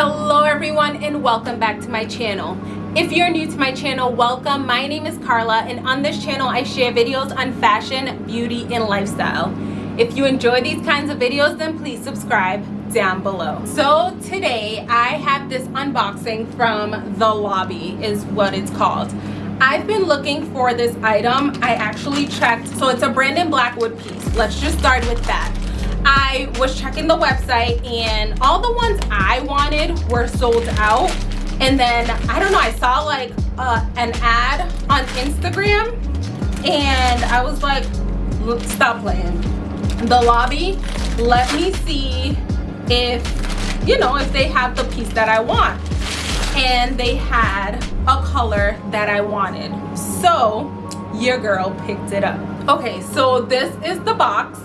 hello everyone and welcome back to my channel. If you're new to my channel welcome. My name is Carla and on this channel I share videos on fashion beauty and lifestyle. If you enjoy these kinds of videos then please subscribe down below. So today I have this unboxing from the lobby is what it's called. I've been looking for this item. I actually checked. So it's a Brandon Blackwood piece. Let's just start with that I was checking the website and all the ones I wanted were sold out. And then, I don't know, I saw like uh, an ad on Instagram and I was like, stop playing. The lobby, let me see if, you know, if they have the piece that I want. And they had a color that I wanted. So your girl picked it up. Okay, so this is the box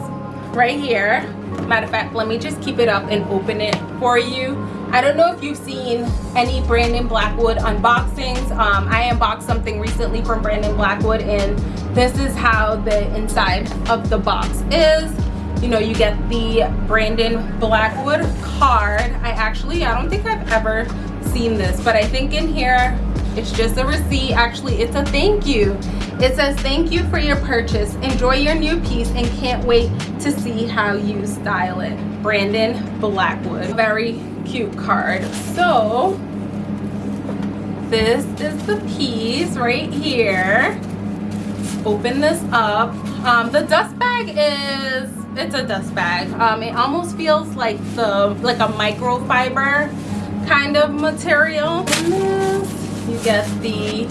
right here. Matter of fact let me just keep it up and open it for you. I don't know if you've seen any brandon blackwood unboxings. Um, i unboxed something recently from brandon blackwood and this is how the inside of the box is. You know you get the brandon blackwood card. I actually i don't think i've ever seen this but i think in here it's just a receipt. Actually it's a thank you. It says thank you for your purchase. Enjoy your new piece and can't wait to see how you style it. Brandon blackwood. Very cute card. So this is the piece right here. Open this up. Um, the dust bag is it's a dust bag. Um, it almost feels like the like a microfiber kind of material you get the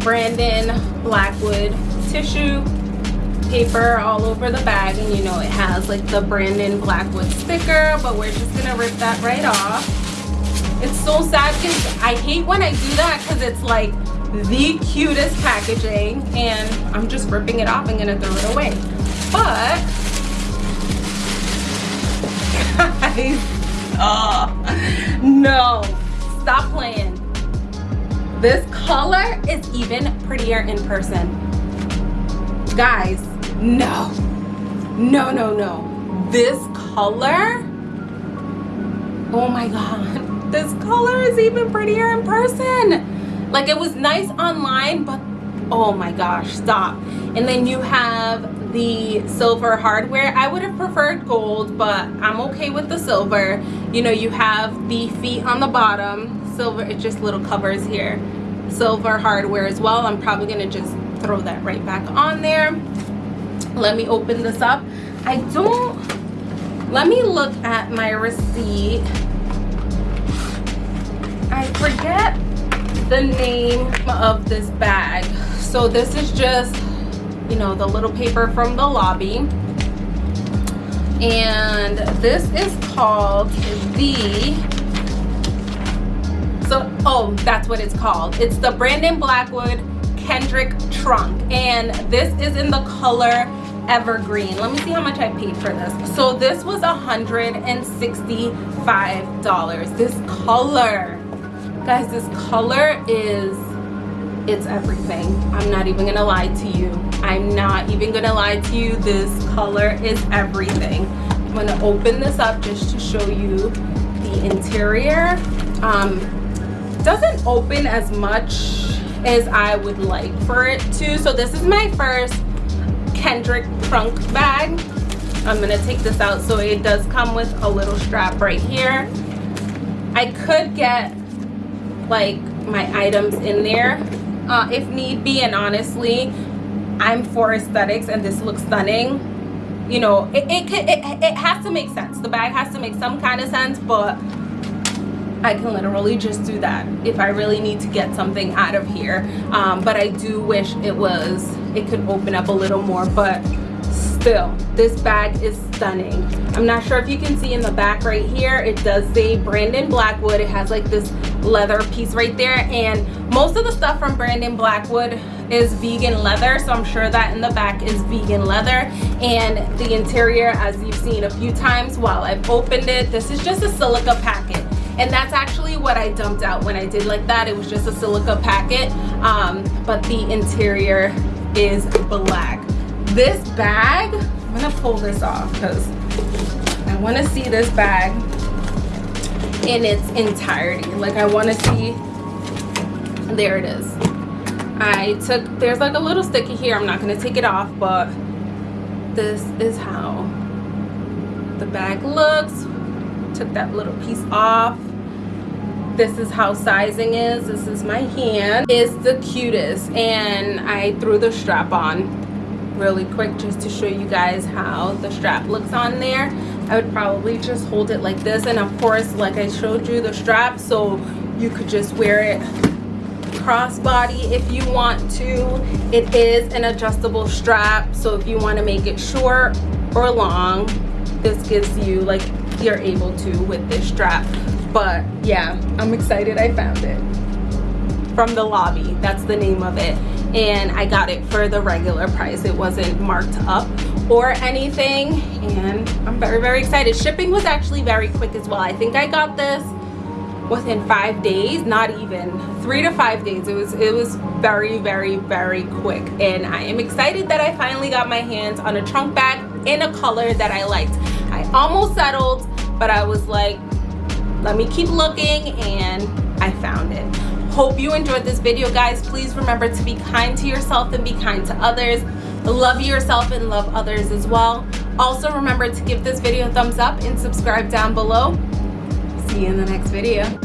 Brandon Blackwood tissue paper all over the bag and you know it has like the Brandon Blackwood sticker but we're just gonna rip that right off. It's so sad because I hate when I do that because it's like the cutest packaging and I'm just ripping it off and gonna throw it away. But guys oh no stop playing. This color is even prettier in person. Guys no. No no no. This color? Oh my god. This color is even prettier in person. Like it was nice online but oh my gosh stop. And then you have the silver hardware. I would have preferred gold but i'm okay with the silver. You know you have the feet on the bottom. Silver it's just little covers here. Silver hardware as well. I'm probably to just throw that right back on there. Let me open this up. I don't let me look at my receipt. I forget the name of this bag so this is just you know the little paper from the lobby. And this is called the so oh that's what it's called. It's the brandon blackwood kendrick trunk. And this is in the color evergreen. Let me see how much i paid for this. So this was 165 dollars. This color guys this color is it's everything i'm not even gonna lie to you i'm not even gonna lie to you this color is everything i'm gonna open this up just to show you the interior um doesn't open as much as I would like for it to. So this is my first Kendrick trunk bag. I'm gonna take this out so it does come with a little strap right here. I could get like my items in there uh, if need be and honestly I'm for aesthetics and this looks stunning. You know it, it, it, it has to make sense. The bag has to make some kind of sense but I can literally just do that if I really need to get something out of here. Um, but I do wish it was it could open up a little more but still this bag is stunning. I'm not sure if you can see in the back right here it does say Brandon Blackwood. It has like this leather piece right there. And most of the stuff from Brandon Blackwood is vegan leather so I'm sure that in the back is vegan leather. And the interior as you've seen a few times while I've opened it this is just a silica packet. And that's actually what I dumped out when I did like that. It was just a silica packet. Um, but the interior is black. This bag I'm gonna pull this off because I want to see this bag in its entirety. Like I want to see there it is. I took there's like a little sticky here I'm not going to take it off but this is how the bag looks. Took that little piece off. This is how sizing is. This is my hand. Is the cutest and I threw the strap on really quick just to show you guys how the strap looks on there I would probably just hold it like this and of course like I showed you the strap so you could just wear it crossbody if you want to. It is an adjustable strap so if you want to make it short or long this gives you like you're able to with this strap. But yeah i'm excited i found it. From the lobby that's the name of it and i got it for the regular price. It wasn't marked up or anything and i'm very very excited. Shipping was actually very quick as well. I think i got this within five days not even three to five days. It was it was very very very quick and i am excited that i finally got my hands on a trunk bag in a color that i liked. I almost settled but i was like let me keep looking and i found it hope you enjoyed this video guys. Please remember to be kind to yourself and be kind to others. Love yourself and love others as well. Also remember to give this video a thumbs up and subscribe down below. See you in the next video